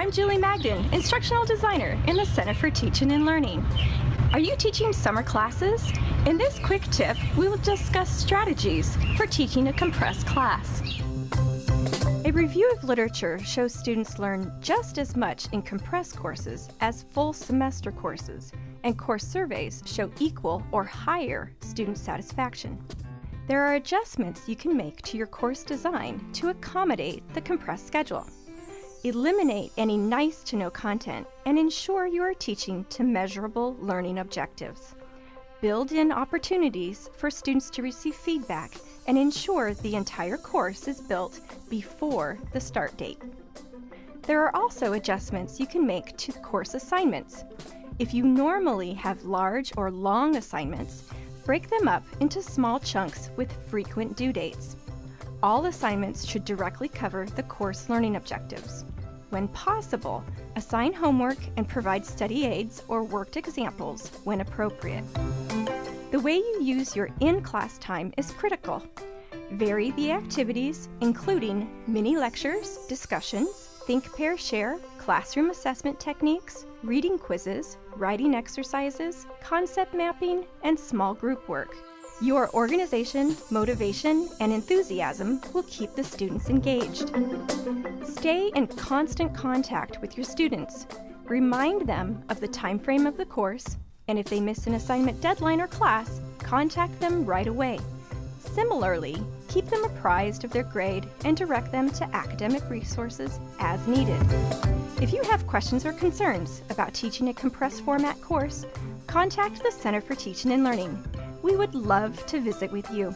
I'm Julie Magden, Instructional Designer in the Center for Teaching and Learning. Are you teaching summer classes? In this quick tip, we will discuss strategies for teaching a compressed class. A review of literature shows students learn just as much in compressed courses as full semester courses, and course surveys show equal or higher student satisfaction. There are adjustments you can make to your course design to accommodate the compressed schedule. Eliminate any nice to know content and ensure you are teaching to measurable learning objectives. Build in opportunities for students to receive feedback and ensure the entire course is built before the start date. There are also adjustments you can make to course assignments. If you normally have large or long assignments, break them up into small chunks with frequent due dates. All assignments should directly cover the course learning objectives. When possible, assign homework and provide study aids or worked examples when appropriate. The way you use your in-class time is critical. Vary the activities, including mini lectures, discussions, think, pair, share, classroom assessment techniques, reading quizzes, writing exercises, concept mapping, and small group work. Your organization, motivation, and enthusiasm will keep the students engaged. Stay in constant contact with your students. Remind them of the time frame of the course, and if they miss an assignment deadline or class, contact them right away. Similarly, keep them apprised of their grade and direct them to academic resources as needed. If you have questions or concerns about teaching a compressed format course, contact the Center for Teaching and Learning we would love to visit with you.